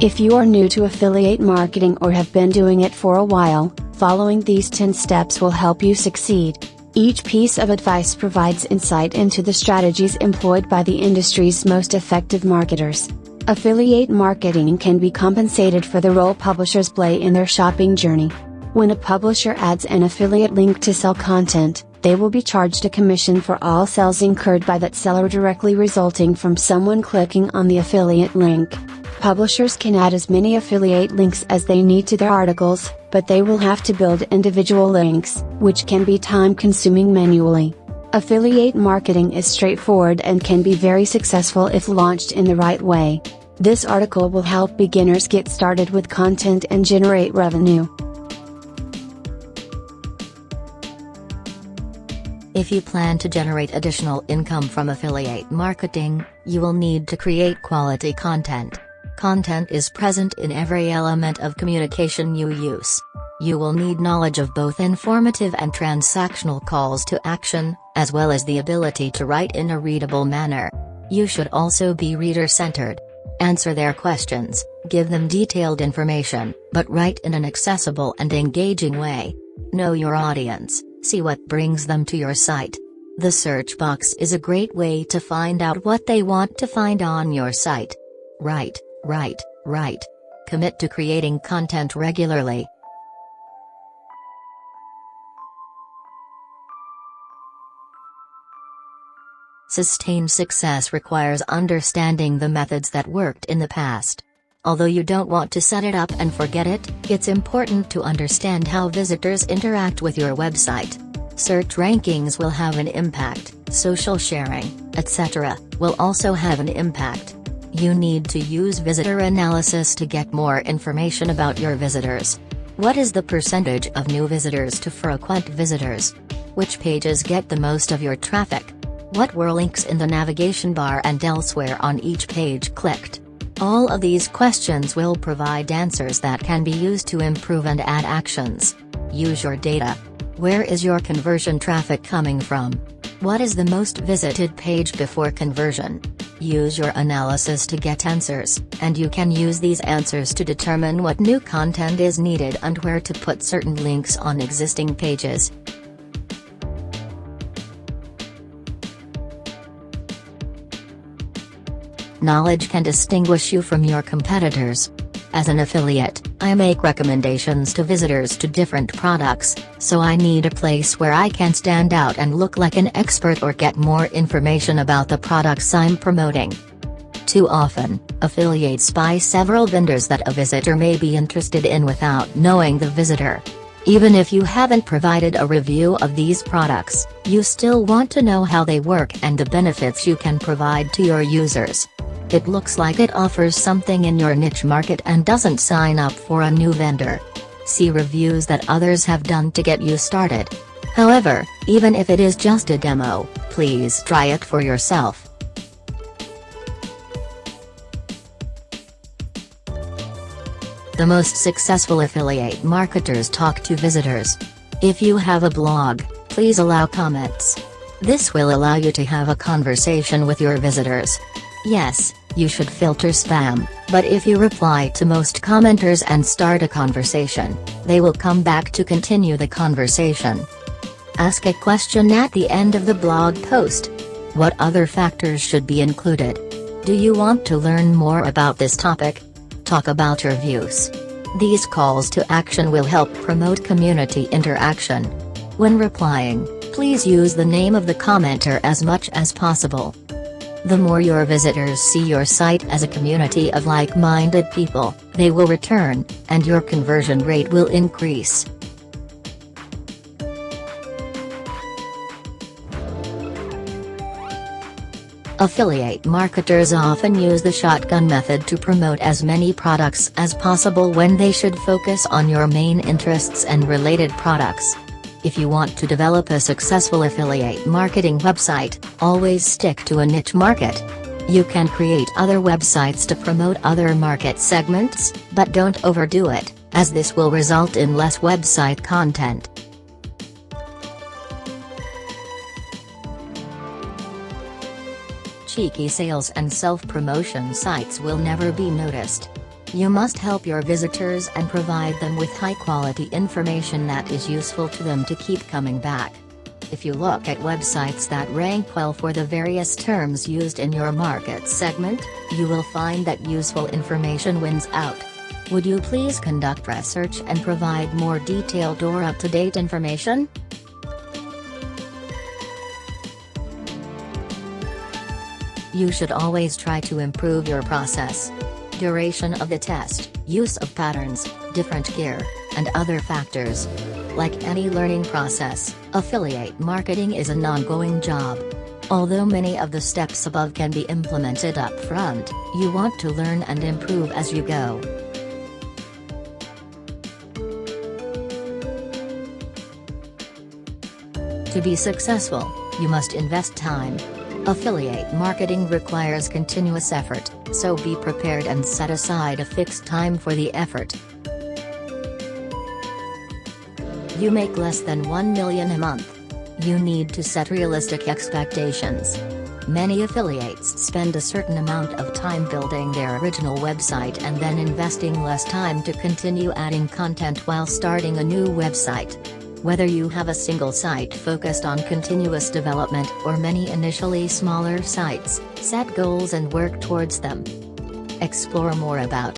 If you are new to affiliate marketing or have been doing it for a while, following these 10 steps will help you succeed. Each piece of advice provides insight into the strategies employed by the industry's most effective marketers. Affiliate marketing can be compensated for the role publishers play in their shopping journey. When a publisher adds an affiliate link to sell content, they will be charged a commission for all sales incurred by that seller directly resulting from someone clicking on the affiliate link. Publishers can add as many affiliate links as they need to their articles, but they will have to build individual links, which can be time consuming manually. Affiliate marketing is straightforward and can be very successful if launched in the right way. This article will help beginners get started with content and generate revenue. If you plan to generate additional income from affiliate marketing, you will need to create quality content. Content is present in every element of communication you use. You will need knowledge of both informative and transactional calls to action, as well as the ability to write in a readable manner. You should also be reader-centered. Answer their questions, give them detailed information, but write in an accessible and engaging way. Know your audience, see what brings them to your site. The search box is a great way to find out what they want to find on your site. Write, write, write. Commit to creating content regularly. Sustained success requires understanding the methods that worked in the past. Although you don't want to set it up and forget it, it's important to understand how visitors interact with your website. Search rankings will have an impact, social sharing, etc., will also have an impact. You need to use visitor analysis to get more information about your visitors. What is the percentage of new visitors to frequent visitors? Which pages get the most of your traffic? What were links in the navigation bar and elsewhere on each page clicked? All of these questions will provide answers that can be used to improve and add actions. Use your data. Where is your conversion traffic coming from? What is the most visited page before conversion? Use your analysis to get answers, and you can use these answers to determine what new content is needed and where to put certain links on existing pages. Knowledge can distinguish you from your competitors. As an affiliate, I make recommendations to visitors to different products, so I need a place where I can stand out and look like an expert or get more information about the products I'm promoting. Too often, affiliates buy several vendors that a visitor may be interested in without knowing the visitor. Even if you haven't provided a review of these products, you still want to know how they work and the benefits you can provide to your users. It looks like it offers something in your niche market and doesn't sign up for a new vendor. See reviews that others have done to get you started. However, even if it is just a demo, please try it for yourself. The most successful affiliate marketers talk to visitors. If you have a blog, please allow comments. This will allow you to have a conversation with your visitors. Yes, you should filter spam, but if you reply to most commenters and start a conversation, they will come back to continue the conversation. Ask a question at the end of the blog post. What other factors should be included? Do you want to learn more about this topic? Talk about your views. These calls to action will help promote community interaction. When replying, please use the name of the commenter as much as possible. The more your visitors see your site as a community of like-minded people, they will return, and your conversion rate will increase. Affiliate marketers often use the shotgun method to promote as many products as possible when they should focus on your main interests and related products. If you want to develop a successful affiliate marketing website, always stick to a niche market. You can create other websites to promote other market segments, but don't overdo it, as this will result in less website content. Cheeky sales and self-promotion sites will never be noticed. You must help your visitors and provide them with high quality information that is useful to them to keep coming back. If you look at websites that rank well for the various terms used in your market segment, you will find that useful information wins out. Would you please conduct research and provide more detailed or up-to-date information? You should always try to improve your process. Duration of the test, use of patterns, different gear, and other factors. Like any learning process, affiliate marketing is an ongoing job. Although many of the steps above can be implemented up front, you want to learn and improve as you go. To be successful, you must invest time. Affiliate marketing requires continuous effort, so be prepared and set aside a fixed time for the effort. You make less than 1 million a month. You need to set realistic expectations. Many affiliates spend a certain amount of time building their original website and then investing less time to continue adding content while starting a new website. Whether you have a single site focused on continuous development or many initially smaller sites, set goals and work towards them. Explore more about